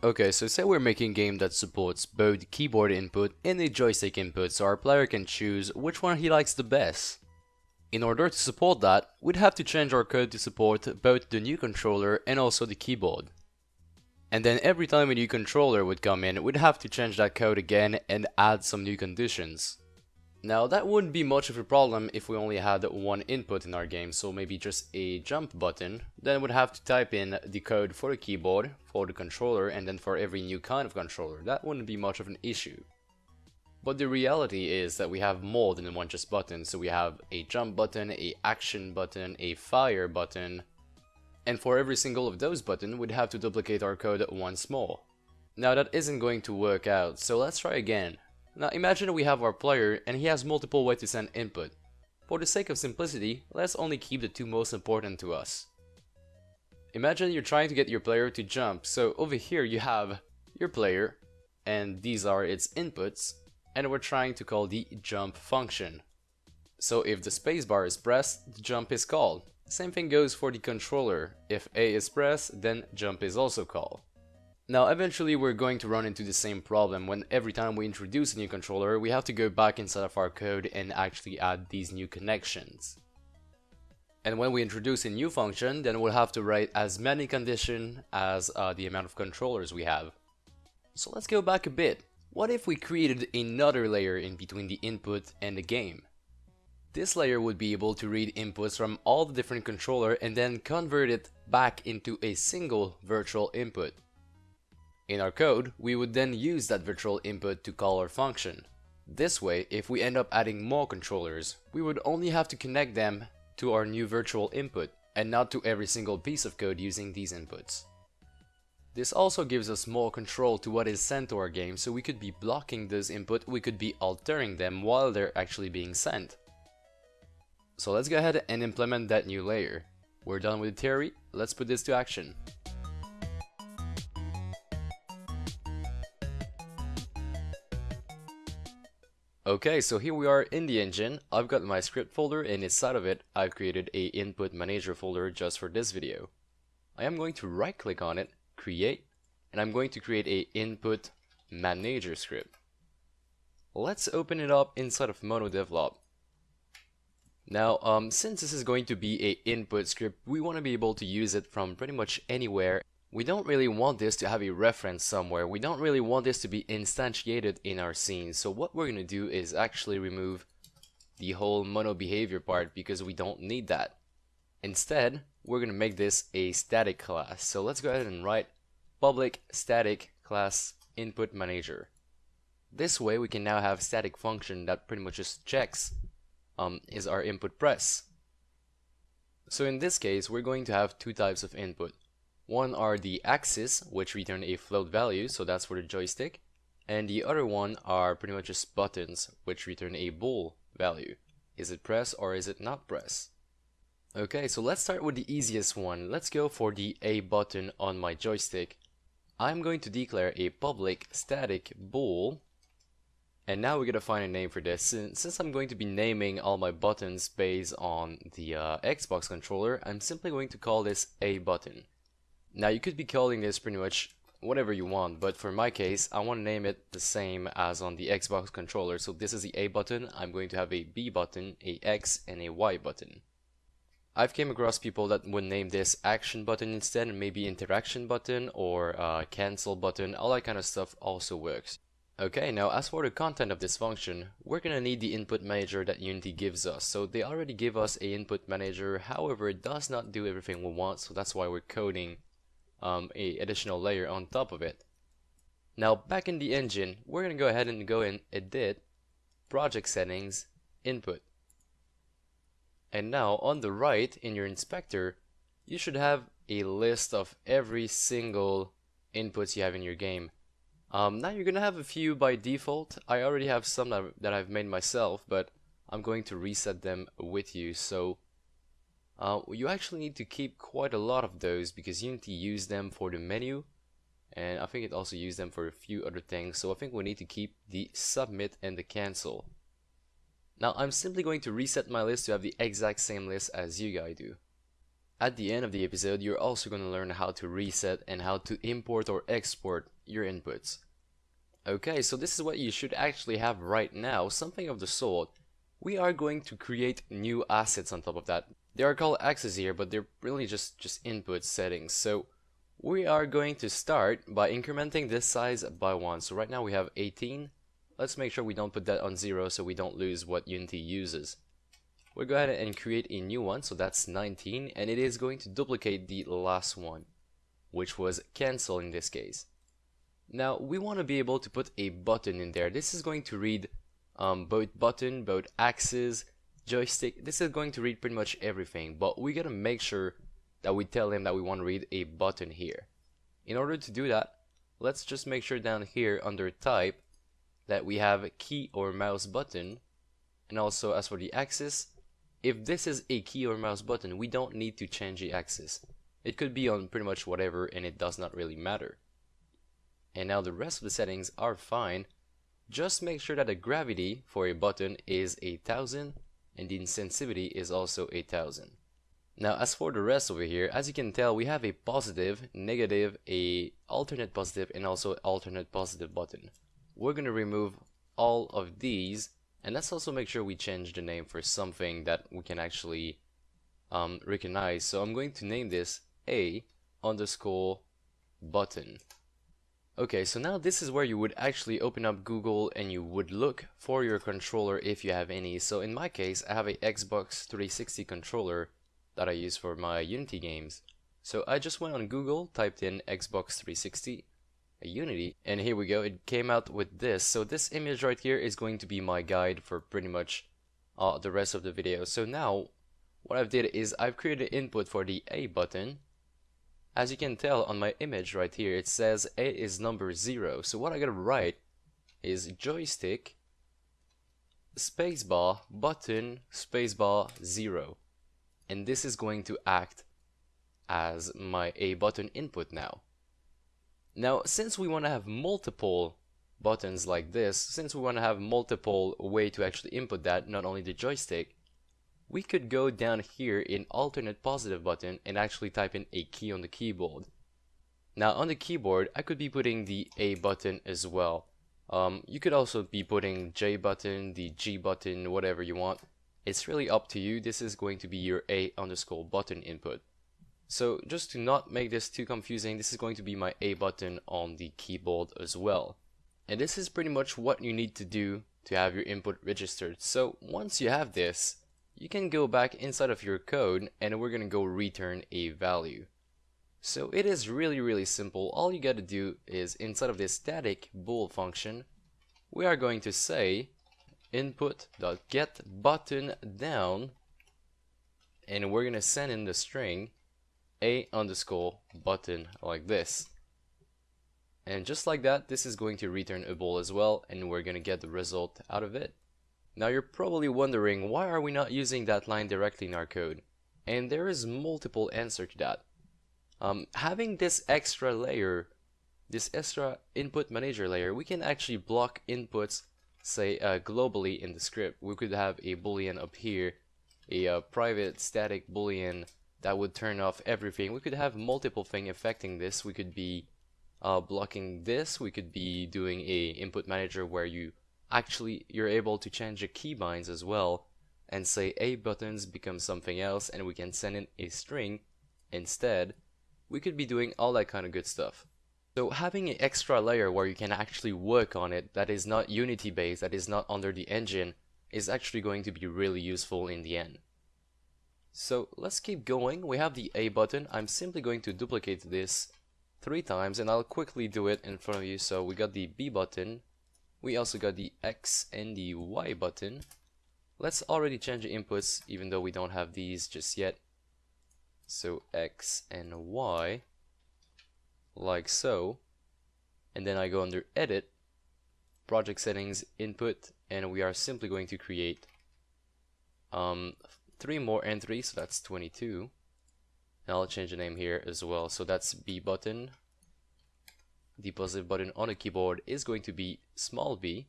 Okay, so say we're making a game that supports both keyboard input and a joystick input so our player can choose which one he likes the best. In order to support that, we'd have to change our code to support both the new controller and also the keyboard. And then every time a new controller would come in, we'd have to change that code again and add some new conditions. Now that wouldn't be much of a problem if we only had one input in our game, so maybe just a jump button. Then we'd have to type in the code for the keyboard, for the controller, and then for every new kind of controller. That wouldn't be much of an issue. But the reality is that we have more than one just button. So we have a jump button, a action button, a fire button. And for every single of those buttons, we'd have to duplicate our code once more. Now that isn't going to work out, so let's try again. Now imagine we have our player and he has multiple ways to send input. For the sake of simplicity, let's only keep the two most important to us. Imagine you're trying to get your player to jump, so over here you have your player, and these are its inputs, and we're trying to call the jump function. So if the spacebar is pressed, the jump is called. Same thing goes for the controller. If A is pressed, then jump is also called. Now eventually we're going to run into the same problem when every time we introduce a new controller we have to go back inside of our code and actually add these new connections. And when we introduce a new function then we'll have to write as many conditions as uh, the amount of controllers we have. So let's go back a bit. What if we created another layer in between the input and the game? This layer would be able to read inputs from all the different controller and then convert it back into a single virtual input. In our code, we would then use that virtual input to call our function. This way, if we end up adding more controllers, we would only have to connect them to our new virtual input and not to every single piece of code using these inputs. This also gives us more control to what is sent to our game so we could be blocking those input, we could be altering them while they're actually being sent. So let's go ahead and implement that new layer. We're done with the theory, let's put this to action. Okay, so here we are in the engine. I've got my script folder and inside of it, I've created a input manager folder just for this video. I am going to right click on it create, and I'm going to create a input manager script. Let's open it up inside of MonoDevelop. Now, um, since this is going to be a input script, we want to be able to use it from pretty much anywhere. We don't really want this to have a reference somewhere. We don't really want this to be instantiated in our scene. So what we're going to do is actually remove the whole mono behavior part because we don't need that. Instead, we're going to make this a static class. So let's go ahead and write public static class input manager. This way we can now have static function that pretty much just checks um, is our input press. So in this case we're going to have two types of input. One are the axis which return a float value so that's for the joystick and the other one are pretty much just buttons which return a bool value. Is it press or is it not press? Okay, so let's start with the easiest one. Let's go for the A button on my joystick. I'm going to declare a public static bool. And now we're going to find a name for this. Since I'm going to be naming all my buttons based on the uh, Xbox controller, I'm simply going to call this A button. Now you could be calling this pretty much whatever you want, but for my case, I want to name it the same as on the Xbox controller. So this is the A button, I'm going to have a B button, a X, and a Y button. I've came across people that would name this action button instead maybe interaction button or uh, cancel button, all that kind of stuff also works. Okay, now as for the content of this function, we're gonna need the input manager that Unity gives us. So they already give us a input manager, however it does not do everything we want, so that's why we're coding um, a additional layer on top of it. Now back in the engine, we're gonna go ahead and go in edit, project settings, input. And now on the right in your inspector, you should have a list of every single inputs you have in your game. Um, now you're gonna have a few by default. I already have some that I've made myself, but I'm going to reset them with you. So uh, you actually need to keep quite a lot of those because you need to use them for the menu and I think it also used them for a few other things. So I think we need to keep the submit and the cancel. Now I'm simply going to reset my list to have the exact same list as you guys do. At the end of the episode, you're also going to learn how to reset and how to import or export your inputs. Okay, so this is what you should actually have right now, something of the sort. We are going to create new assets on top of that. They are called axes here, but they're really just, just input settings. So we are going to start by incrementing this size by 1. So right now we have 18. Let's make sure we don't put that on 0 so we don't lose what Unity uses. We'll go ahead and create a new one, so that's 19, and it is going to duplicate the last one, which was cancel in this case. Now, we want to be able to put a button in there. This is going to read um, both button, both axes, joystick. This is going to read pretty much everything, but we gotta make sure that we tell him that we want to read a button here. In order to do that, let's just make sure down here under type that we have key or mouse button, and also as for the axis, if this is a key or mouse button, we don't need to change the axis. It could be on pretty much whatever and it does not really matter. And now the rest of the settings are fine. Just make sure that the gravity for a button is a thousand and the insensitivity is also 8000. Now as for the rest over here, as you can tell we have a positive, negative, a alternate positive and also alternate positive button. We're going to remove all of these and let's also make sure we change the name for something that we can actually um, recognize. So I'm going to name this A underscore button. Okay, so now this is where you would actually open up Google and you would look for your controller if you have any. So in my case, I have a Xbox 360 controller that I use for my Unity games. So I just went on Google, typed in Xbox 360, Unity. And here we go, it came out with this. So this image right here is going to be my guide for pretty much uh, the rest of the video. So now, what I've did is I've created input for the A button. As you can tell on my image right here, it says A is number 0. So what I gotta write is joystick spacebar button spacebar 0. And this is going to act as my A button input now. Now, since we want to have multiple buttons like this, since we want to have multiple way to actually input that, not only the joystick, we could go down here in alternate positive button and actually type in a key on the keyboard. Now on the keyboard, I could be putting the A button as well. Um, you could also be putting J button, the G button, whatever you want. It's really up to you. This is going to be your A underscore button input. So just to not make this too confusing, this is going to be my A button on the keyboard as well. And this is pretty much what you need to do to have your input registered. So once you have this, you can go back inside of your code and we're going to go return a value. So it is really really simple. All you got to do is inside of this static bool function, we are going to say input.get button down and we're going to send in the string a underscore button like this. And just like that, this is going to return a bool as well, and we're going to get the result out of it. Now you're probably wondering, why are we not using that line directly in our code? And there is multiple answer to that. Um, having this extra layer, this extra input manager layer, we can actually block inputs, say uh, globally in the script. We could have a boolean up here, a uh, private static boolean that would turn off everything. We could have multiple things affecting this. We could be uh, blocking this. We could be doing a input manager where you actually you're able to change the keybinds as well and say A buttons become something else and we can send in a string instead. We could be doing all that kind of good stuff. So having an extra layer where you can actually work on it that is not Unity based, that is not under the engine, is actually going to be really useful in the end. So let's keep going. We have the A button. I'm simply going to duplicate this three times and I'll quickly do it in front of you. So we got the B button. We also got the X and the Y button. Let's already change the inputs even though we don't have these just yet. So X and Y like so. And then I go under edit, project settings, input, and we are simply going to create um, three more entries, so that's 22. And I'll change the name here as well. So that's B button. The positive button on a keyboard is going to be small b.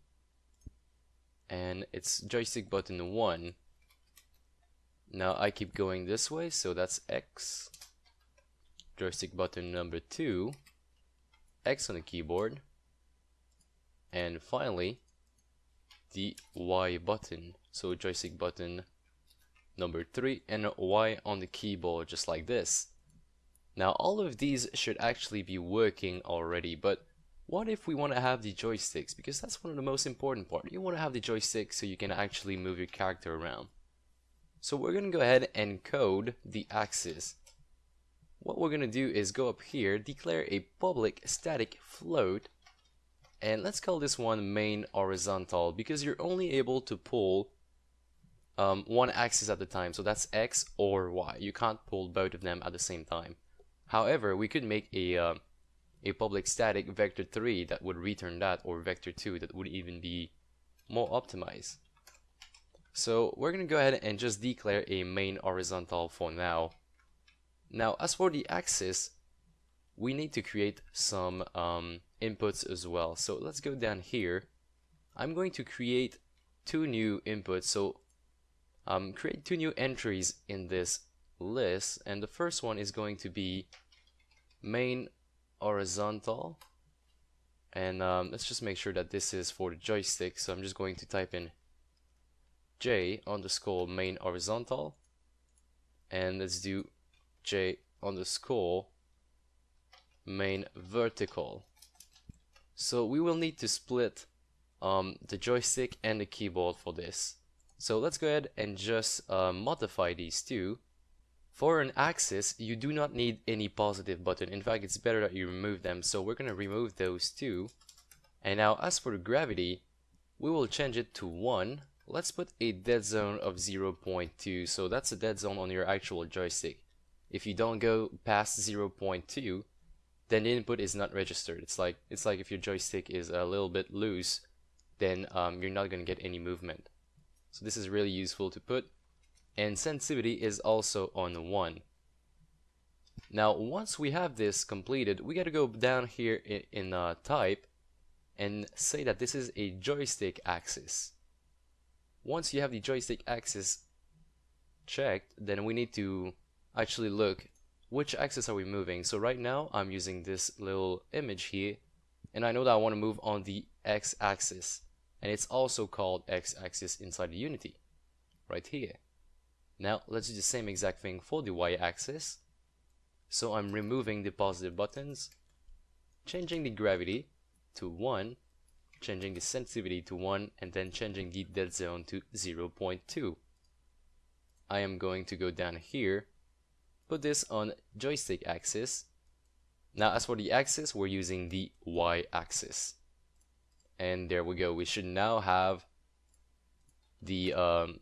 And it's joystick button 1. Now I keep going this way, so that's X. Joystick button number 2. X on the keyboard. And finally, the Y button. So joystick button number 3 and Y on the keyboard just like this. Now all of these should actually be working already, but what if we want to have the joysticks? Because that's one of the most important part. You want to have the joystick so you can actually move your character around. So we're going to go ahead and code the axis. What we're going to do is go up here, declare a public static float, and let's call this one main horizontal because you're only able to pull um, one axis at a time. So that's X or Y. You can't pull both of them at the same time. However, we could make a uh, a public static vector 3 that would return that or vector 2 that would even be more optimized. So we're going to go ahead and just declare a main horizontal for now. Now as for the axis, we need to create some um, inputs as well. So let's go down here. I'm going to create two new inputs. So um, create two new entries in this list and the first one is going to be main horizontal. And um, let's just make sure that this is for the joystick. So I'm just going to type in J underscore main horizontal. And let's do J underscore main vertical. So we will need to split um, the joystick and the keyboard for this. So let's go ahead and just uh, modify these two for an axis, you do not need any positive button. In fact, it's better that you remove them. So we're going to remove those two. And now as for gravity, we will change it to 1. Let's put a dead zone of 0.2. So that's a dead zone on your actual joystick. If you don't go past 0.2, then the input is not registered. It's like it's like if your joystick is a little bit loose, then um, you're not going to get any movement. So this is really useful to put and sensitivity is also on 1. Now once we have this completed, we gotta go down here in, in uh, type and say that this is a joystick axis. Once you have the joystick axis checked, then we need to actually look which axis are we moving. So right now I'm using this little image here and I know that I want to move on the x-axis and it's also called x-axis inside the Unity right here. Now let's do the same exact thing for the y-axis. So I'm removing the positive buttons, changing the gravity to 1, changing the sensitivity to 1, and then changing the dead zone to 0.2. I am going to go down here, put this on joystick axis. Now as for the axis, we're using the y-axis. And there we go, we should now have the um,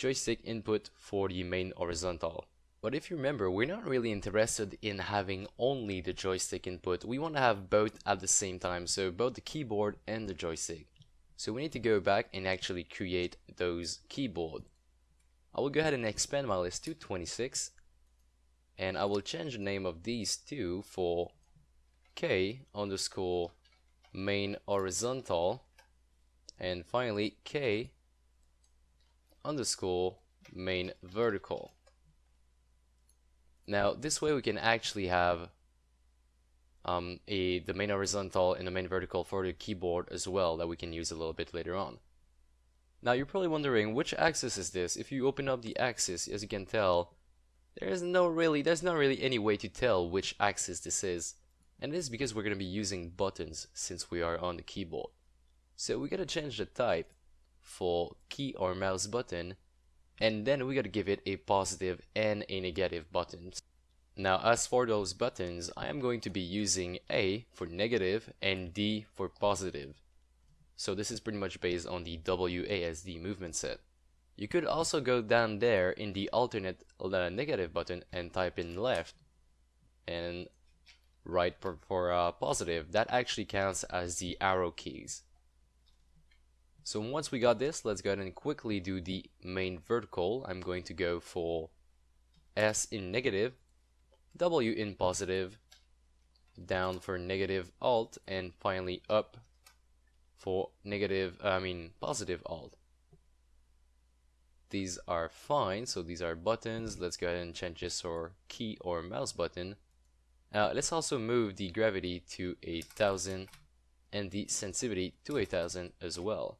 joystick input for the main horizontal. But if you remember, we're not really interested in having only the joystick input. We want to have both at the same time, so both the keyboard and the joystick. So we need to go back and actually create those keyboard. I will go ahead and expand my list to 26 and I will change the name of these two for k underscore main horizontal and finally k underscore main vertical. Now this way we can actually have um, a the main horizontal and the main vertical for the keyboard as well that we can use a little bit later on. Now you're probably wondering which axis is this? If you open up the axis, as you can tell, there is no really there's not really any way to tell which axis this is. And this is because we're going to be using buttons since we are on the keyboard. So we gotta change the type for key or mouse button and then we gotta give it a positive and a negative button. Now as for those buttons, I am going to be using A for negative and D for positive. So this is pretty much based on the WASD movement set. You could also go down there in the alternate uh, negative button and type in left and right for, for uh, positive. That actually counts as the arrow keys. So once we got this, let's go ahead and quickly do the main vertical. I'm going to go for S in negative, W in positive, down for negative alt, and finally up for negative, I mean positive alt. these are fine so these are buttons let's go ahead and change this or key or mouse button uh, let's also move the gravity to a thousand and the sensitivity to a thousand as well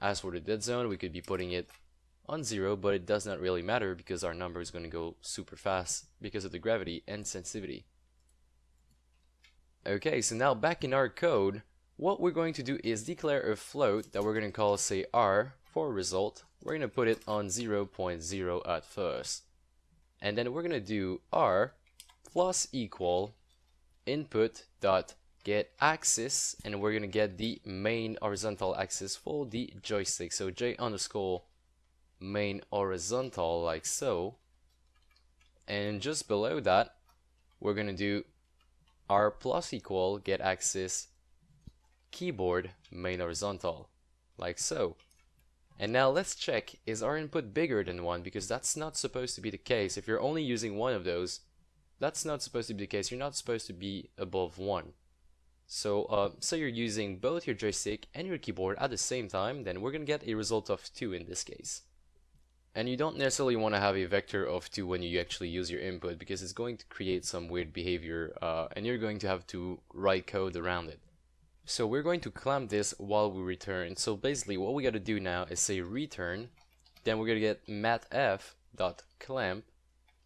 as for the dead zone we could be putting it on zero but it does not really matter because our number is going to go super fast because of the gravity and sensitivity okay so now back in our code what we're going to do is declare a float that we're going to call, say, r for result. We're going to put it on 0.0 at first. And then we're going to do r plus equal input dot get axis and we're going to get the main horizontal axis for the joystick. So j underscore main horizontal like so. And just below that, we're going to do r plus equal get axis keyboard main horizontal, like so. And now let's check, is our input bigger than 1? Because that's not supposed to be the case. If you're only using one of those, that's not supposed to be the case. You're not supposed to be above 1. So, uh, so you're using both your joystick and your keyboard at the same time, then we're going to get a result of 2 in this case. And you don't necessarily want to have a vector of 2 when you actually use your input because it's going to create some weird behavior uh, and you're going to have to write code around it. So we're going to clamp this while we return. So basically what we got to do now is say return, then we're going to get Mathf dot clamp,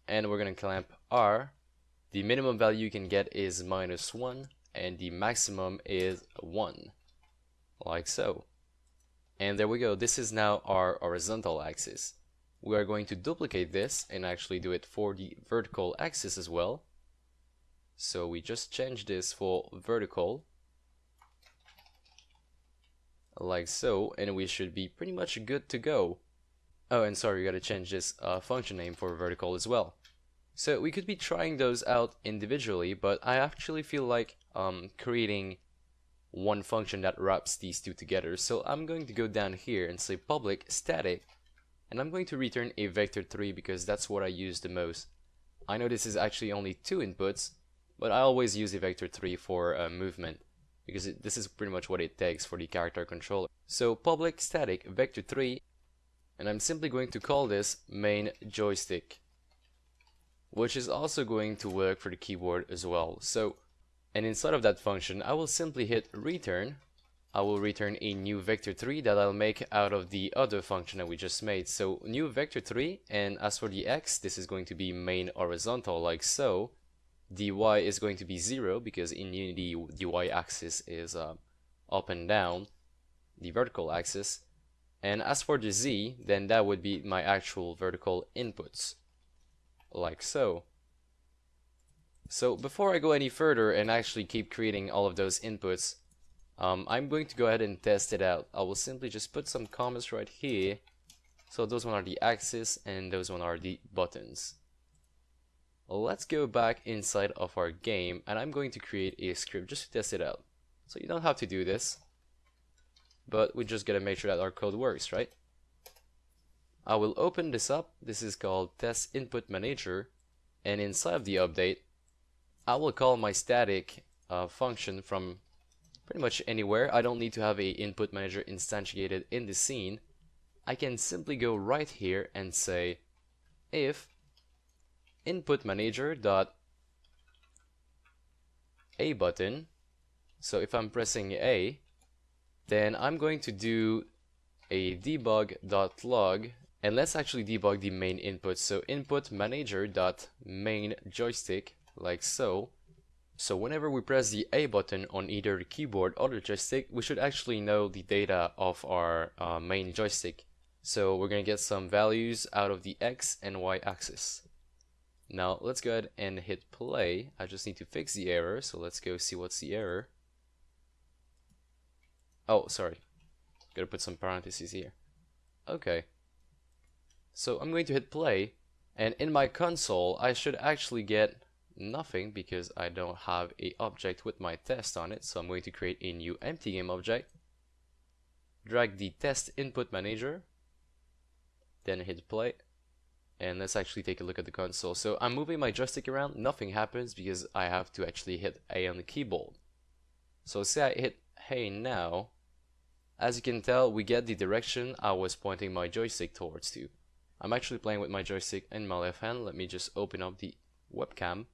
and we're going to clamp r. The minimum value you can get is minus 1, and the maximum is 1, like so. And there we go, this is now our horizontal axis. We are going to duplicate this and actually do it for the vertical axis as well. So we just change this for vertical like so, and we should be pretty much good to go. Oh, and sorry, we gotta change this uh, function name for vertical as well. So we could be trying those out individually, but I actually feel like um, creating one function that wraps these two together. So I'm going to go down here and say public static, and I'm going to return a vector3 because that's what I use the most. I know this is actually only two inputs, but I always use a vector3 for uh, movement because it, this is pretty much what it takes for the character controller. So public static vector3 and I'm simply going to call this main joystick which is also going to work for the keyboard as well. So and inside of that function I will simply hit return I will return a new vector3 that I'll make out of the other function that we just made. So new vector3 and as for the x this is going to be main horizontal like so The y is going to be 0 because in Unity the y-axis is uh, up and down, the vertical axis. And as for the z, then that would be my actual vertical inputs, like so. So before I go any further and actually keep creating all of those inputs, um, I'm going to go ahead and test it out. I will simply just put some comments right here. So those one are the axis and those one are the buttons let's go back inside of our game and I'm going to create a script just to test it out. So you don't have to do this, but we just gotta make sure that our code works, right? I will open this up. This is called test input manager and inside of the update I will call my static uh, function from pretty much anywhere. I don't need to have a input manager instantiated in the scene. I can simply go right here and say if input manager dot a button so if I'm pressing A then I'm going to do a debug dot log and let's actually debug the main input so input manager dot main joystick like so so whenever we press the A button on either the keyboard or the joystick we should actually know the data of our uh, main joystick so we're gonna get some values out of the X and Y axis now let's go ahead and hit play. I just need to fix the error, so let's go see what's the error. Oh, sorry. Gotta put some parentheses here. Okay. So I'm going to hit play, and in my console I should actually get nothing because I don't have a object with my test on it, so I'm going to create a new empty game object. Drag the test input manager, then hit play and let's actually take a look at the console. So I'm moving my joystick around, nothing happens because I have to actually hit A on the keyboard. So say I hit Hey now, as you can tell, we get the direction I was pointing my joystick towards to. I'm actually playing with my joystick in my left hand. Let me just open up the webcam.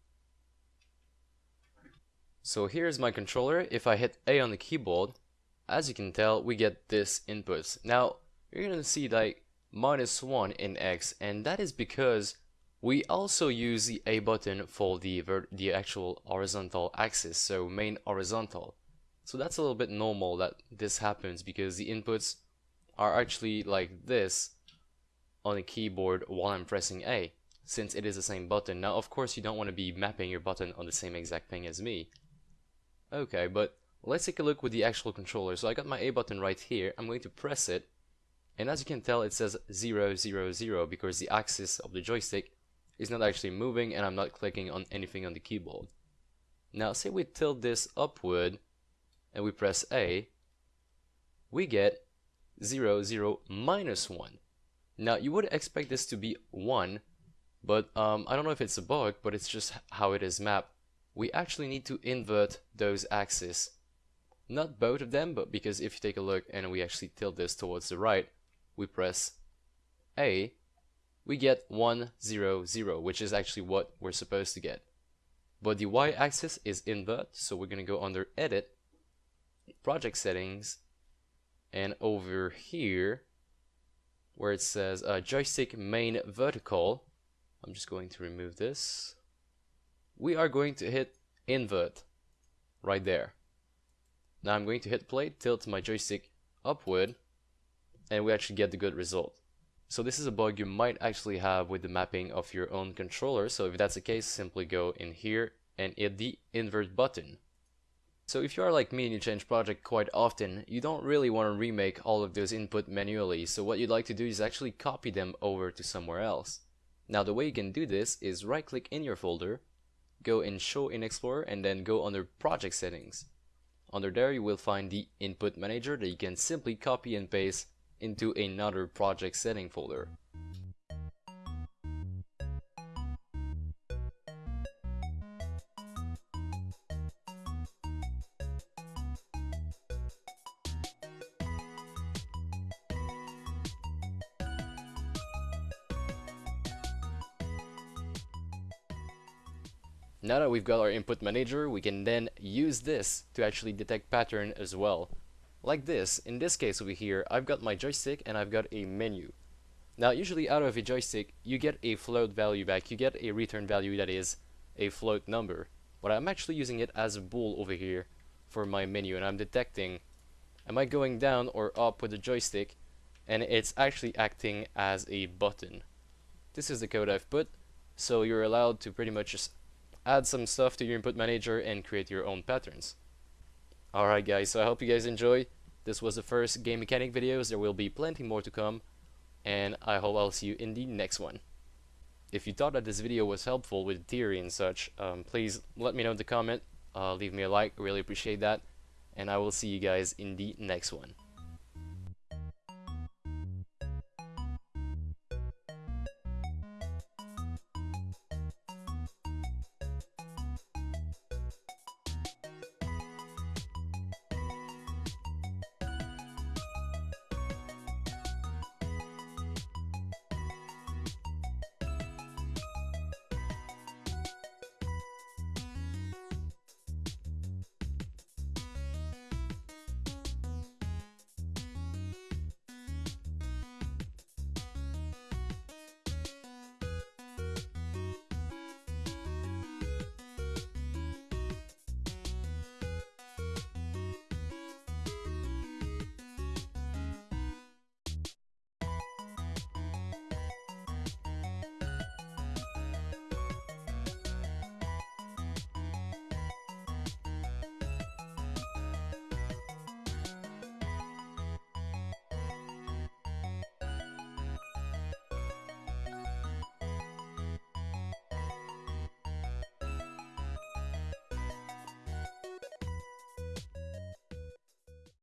So here's my controller. If I hit A on the keyboard, as you can tell, we get this input. Now, you're gonna see like minus 1 in X, and that is because we also use the A button for the, the actual horizontal axis, so main horizontal. So that's a little bit normal that this happens because the inputs are actually like this on the keyboard while I'm pressing A, since it is the same button. Now, of course, you don't want to be mapping your button on the same exact thing as me. Okay, but let's take a look with the actual controller. So I got my A button right here. I'm going to press it, and as you can tell, it says 0, 0, 0 because the axis of the joystick is not actually moving and I'm not clicking on anything on the keyboard. Now, say we tilt this upward and we press A, we get 0, 0, minus 1. Now, you would expect this to be 1, but um, I don't know if it's a bug, but it's just how it is mapped. We actually need to invert those axes. Not both of them, but because if you take a look and we actually tilt this towards the right, we press A, we get 1, 0, 0, which is actually what we're supposed to get. But the y-axis is invert, so we're going to go under Edit, Project Settings, and over here, where it says uh, joystick main vertical. I'm just going to remove this. We are going to hit invert right there. Now I'm going to hit play, tilt my joystick upward, and we actually get the good result. So this is a bug you might actually have with the mapping of your own controller. So if that's the case, simply go in here and hit the invert button. So if you are like me and you change project quite often, you don't really want to remake all of those input manually, so what you'd like to do is actually copy them over to somewhere else. Now the way you can do this is right click in your folder, go in show in Explorer and then go under project settings. Under there you will find the input manager that you can simply copy and paste into another project setting folder. Now that we've got our input manager, we can then use this to actually detect pattern as well. Like this, in this case over here, I've got my joystick and I've got a menu. Now usually out of a joystick, you get a float value back, you get a return value that is a float number. But I'm actually using it as a bool over here for my menu and I'm detecting am I going down or up with the joystick and it's actually acting as a button. This is the code I've put, so you're allowed to pretty much just add some stuff to your input manager and create your own patterns. Alright guys, so I hope you guys enjoy. This was the first game mechanic videos, there will be plenty more to come, and I hope I'll see you in the next one. If you thought that this video was helpful with theory and such, um, please let me know in the comment, uh, leave me a like, really appreciate that, and I will see you guys in the next one.